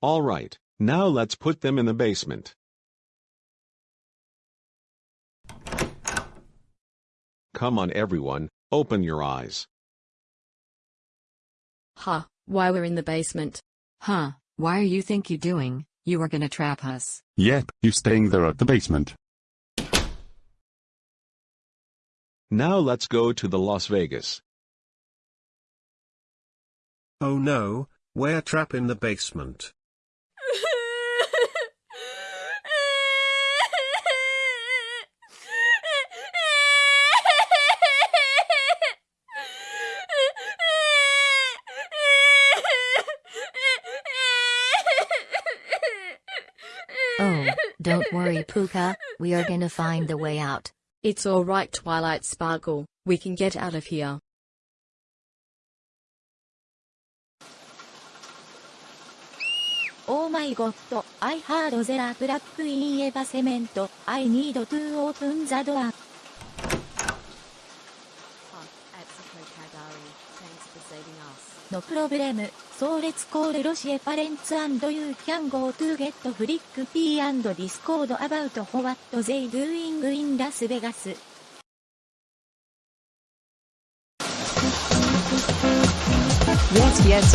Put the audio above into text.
Alright, now let's put them in the basement. Come on everyone, open your eyes. Huh, why we're in the basement. Huh, why are you think you doing? You are gonna trap us. Yep, you staying there at the basement. Now let's go to the Las Vegas. Oh no, we're trapped in the basement. Oh, don't worry Puka, we are gonna find the way out. It's alright Twilight Sparkle, we can get out of here. Oh my god, I heard there black in Eva cement. I need to open the door. No problem, so let's call Rosie parents and you can go to get Flick P and Discord about what they doing in Las Vegas. Yes, yes,